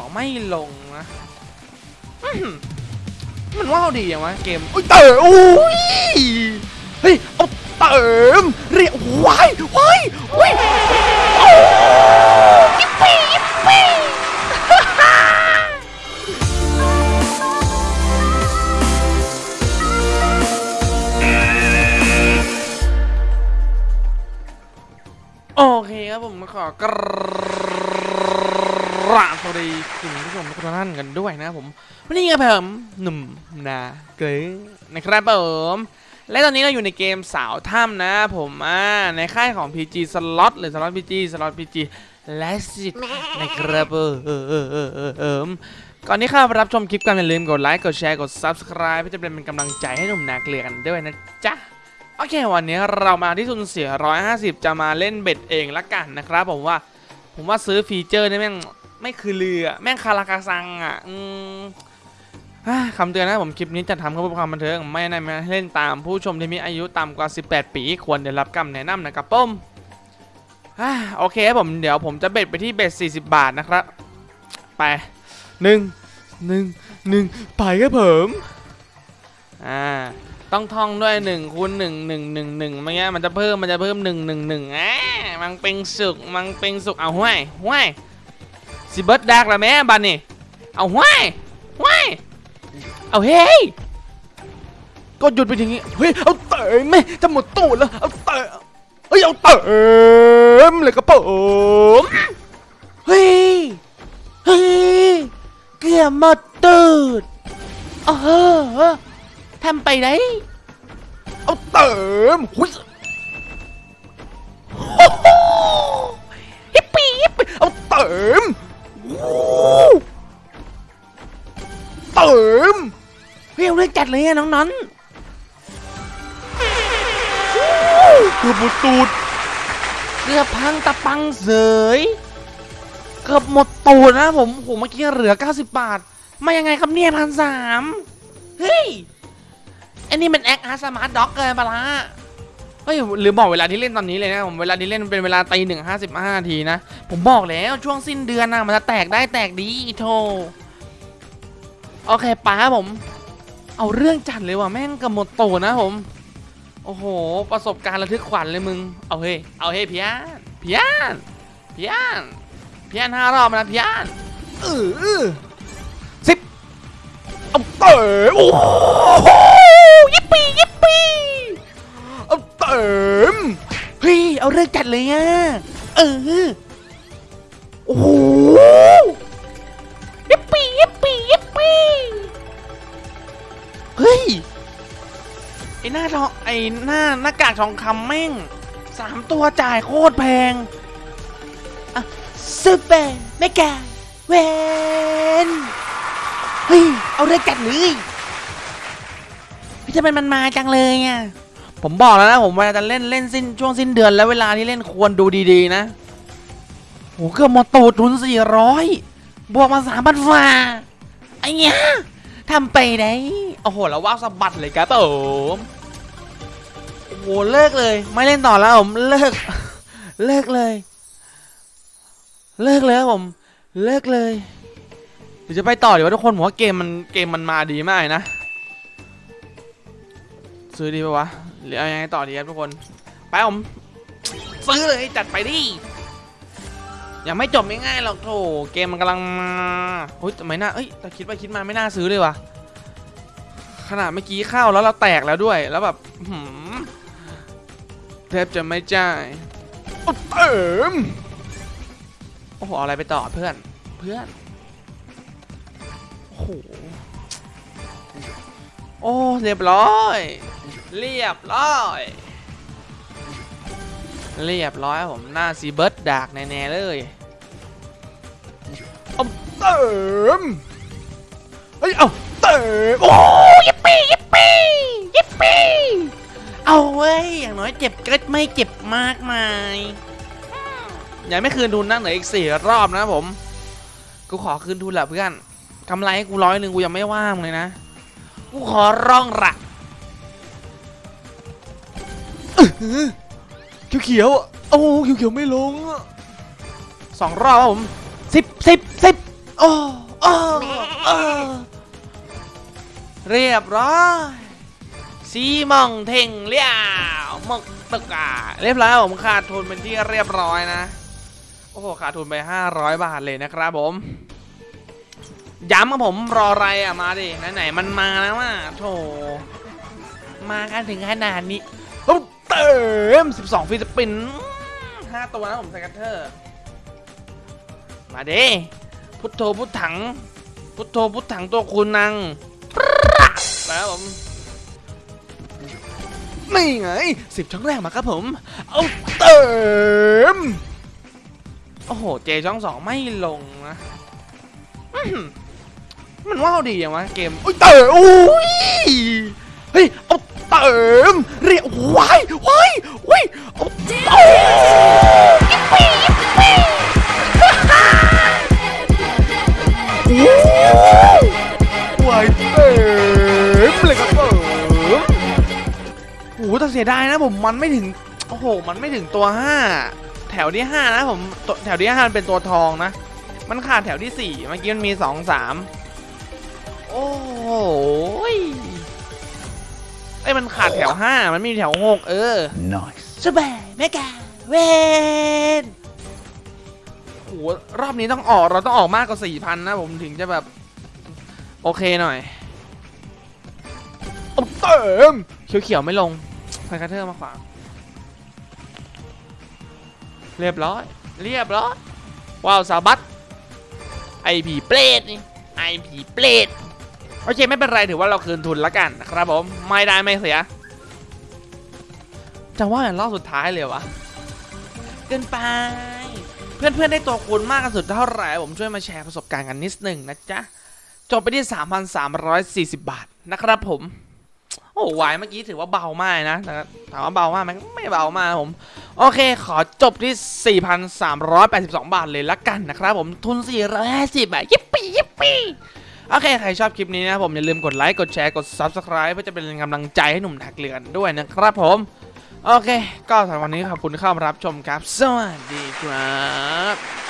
ต่อไม่ลงนะอื้อหือมันว่าวดีอย่างวะเกมอุ้ยเต๋อโอ้ยเฮ้ยเอาเติมเรียกว้ายว้ายว้ายโอ้ยยิปปี้ยิปปี้โอเคครับผมขอกราบสวัสดีคุณผู้ชมทุกท่านกันด้วยนะผมวันนี้ครับผมหนุ่มนาเกรงนะครับผมและตอนนี้เราอยู่ในเกมสาวถ้ำนะผมอ่าในค่ายของ PG Slot หรือ Slot PG Slot PG และสิทธิ์นะครับเออเออเออเออเออเออก่อนที่ข้ารับชมคลิปกันอย่าลืมกดไลค์กดแชร์กด Subscribe เพื่อจะเป็นกำลังใจให้หนุ่มนาเกลือกันด้วยนะจ๊ะโอเควันนี้เรามาที่ทุนเสีย 150 จะมาเล่นเบ็ดเองละกันนะครับผมว่าผมว่าซื้อฟีเจอร์นี่แม่ง ไม่คือเรือ แม่งคาราคาซังอะอืมอคำเตือนนะผมคลิปนี้จะทำเพื่อความบันเทิงไม่แนะนำให้เล่นตามผู้ชมที่มีอายุต่ำกว่า 18 ปี ควรได้รับคำแนะนำนะครับผมอโอเคผมเดี๋ยวผมจะเบ็ดไปที่เบ็ด40 บาทนะครับ ไปหนึ่งหนึ่งหนึ่งไปครับผมอ่าต้องท่องด้วยหนึ่งคูณหนึ่งหนึ่งหนึ่งหนึ่งไม่งั้นมันจะเพิ่มมันจะเพิ่มหนึ่งหนึ่งหนึ่งอ่ามันเป็นสุกมันเป็นสุกเอาห้วยห้วย สิเบิร์ดดักละแม่บันนี่เอาห้วยห้วยเอาเฮ้ยก็หยุดไปทีนี้เฮ้ยเอาเตะแม่จะหมดตูดแล้วเอาเตะเฮ้ยเอาเตะเลยกระผมเฮ้ยเฮ้ยเกือบหมดตูดเออทำไปได้เอาเติมหุ้ย ดเลยอะน้องนั้นโอ้โหเกือบหมดตูดเกือบพังตะปังเสยเกือบหมดตูดนะผมโหเมื่อกี้เหลือ 90 บาท มายังไงครับเนี่ยพันสามเฮ้ยไอ้นี่มันแอคอาร์สมาร์ทด็อกเกินไปละเฮ้ยหรือบอกเวลาที่เล่นตอนนี้เลยนะผมเวลาที่เล่นเป็นเวลาตีหนึ่งห้าสิบห้านาทีนะ ผมบอกแล้วช่วงสิ้นเดือนนะมันจะแตกได้แตกดีโธ่โอเคป้าผม เอาเรื่องจัดเลยว่ะแม่งกระหมดโตนะผม โอ้โห ประสบการณ์ระทึกขวัญเลยมึง เอาเฮ้ย เอาเฮ้ยพี่อันพี่อันพี่อันพี่อันห้ารอบนะพี่อันเออเออสิบเอาเต๋อโอ้โหยิปปี้ยิปปี้เอาเติมเฮ้ย เอาเรื่องจัดเลยอะ เออ โอ้โหยิปปี้ยิปปี้ยิปปี้ เฮ้ย ไอหน้าทองไอหน้าหน้ากากทองคำแม่งสามตัวจ่ายโคตรแพงอะซูเปอร์เมกาเวนเฮ้ย เอาเรื่องจัดเลยพี่จะเป็นมันมาจังเลยอะผมบอกแล้วนะ ผมเวลาจะเล่นเล่นสิ้นช่วงสิ้นเดือนแล้วเวลาที่เล่นควรดูดีๆนะโหเกือบหมดตูดทุนสี่ร้อยบวกมาสามพันฝ่าไอ้เนี้ยทำไปได้ โอ้โหแล้วว่าวสะบัดเลยครับผมโอ้โหเลิกเลย ไม่เล่นต่อแล้วผมเลิก เลิกเลย เลิกเลยครับผม เลิกเลยเดี๋ยวจะไปต่อเดี๋ยวาทุกคนผมว่าเกมมันเกมมันมาดีมากนะ ซื้อดีปะวะหรือเอายังไงต่อดีครับทุกคน ไปผมซื้อเลยจัดไปดิยังไม่จบง่ายๆหรอกโถเกมมันกำลังมาเฮ้ยทำไมน่าเอ้ยแต่คิดไปคิดมาไม่น่าซื้อเลยวะ ขนาดเมื่อกี้เข้าแล้วเราแตกแล้วด้วย แล้วแบบอื้อหืมแทบจะไม่จ่ายโอ้เติมโอ้โหเอาอะไรไปต่อเพื่อน เพื่อน โอ้โห โอ้ เรียบร้อย เรียบร้อย เรียบร้อยผมหน้าซีเบิร์ดดากแน่ ๆ เลยเอาเติมเฮ้ย เอาเติมโอ้ ยิปปี้ยิปปี้ยิปปี้เอาเว้ยอย่างน้อยเจ็บก็ไม่เจ็บมากมายยังไม่คืนทุนนั่งเหลืออีกสี่รอบนะผม กูขอคืนทุนแหละเพื่อนกำไรให้กูร้อยหนึ่งกูยังไม่ว่างเลยนะ กูขอร้องละเขียวเขียวๆโอ้เขียวเขียวๆไม่ลงอะสองรอบครับผมสิบสิบสิบโอ้โอ้โอ้ เรียบร้อยซีมองเท่งเลี้ยวมกตะกาเรียบร้อยผมขาดทุนเป็นที่เรียบร้อยนะ โอ้โหขาดทุนไป 500 บาทเลยนะครับผม ย้ำครับผมรออะไรอะมาดิไหนๆมันมาแล้วอะโถมากันถึงขนาดนี้ปุ๊บเติม 12 ฟิลิปปินส์ห้าตัวนะผมสกัตเทอร์ มาเด้พุทโธพุทถัง พุทโธพุทถังตัวคุณนัง แล้วผมนี่ไงสิบช่องแรกมาครับผม เอาเติม โอ้โห เจช่องสองไม่ลงนะอื้อหือมันว้าวดีอย่างวะเกมอุ้ยเติมอุ้ยเฮ้ยเอาเติมเรียกว้ายว้ายว้ายเอาเติม ยดายนะผมมันไม่ถึงโอ้โหมันไม่ถึงตัวห้าแถวที่ห้านะผมตัวแถวที่ห้ามันเป็นตัวทองนะ มันขาดแถวที่สี่เมื่อกี้มันมีสองสามโอ้โหยไอ้ยมันขาดแถวห้ามันไมมีแถวหกเออ Nice. สบายแม่กาเวนโหรอบนี้ต้องออกเราต้องออกมากกว่าสี่พันนะผมถึงจะแบบ โอเคหน่อยเอาเติมเขียวๆไม่ลง ไฟคัตเตอร์มาขวาง เรียบร้อย เรียบร้อย ว้าวสาบัตไอผีเปรตนี่ ไอผีเปรตโอเคไม่เป็นไรถือว่าเราคืนทุนละกันนะครับผม ไม่ได้ไม่เสีย จะว่าอย่างรอบสุดท้ายเลยวะ เกินไป เพื่อนๆได้ตัวคูณมากกันสุดเท่าไหร่ผมช่วยมาแชร์ประสบการณ์กันนิดนึงนะจ๊ะ จบไปที่ 3,340 บาทนะครับผม โอ้วายเมื่อกี้ถือว่าเบามากนะถามว่าเบามากไหมไม่เบามากครับผม โอเค ขอจบที่ 4,382 บาทเลยละกันนะครับผมทุน 450บาทยิปปี้ยิปปี้โอเค ใครชอบคลิปนี้นะผมอย่าลืมกดไลค์ กดแชร์ กด Subscribe เพื่อจะเป็นกำลังใจให้หนุ่มถักเรือนด้วยนะครับผม โอเค ก็สำหรับวันนี้ขอบคุณเข้ามารับชมครับ สวัสดีครับ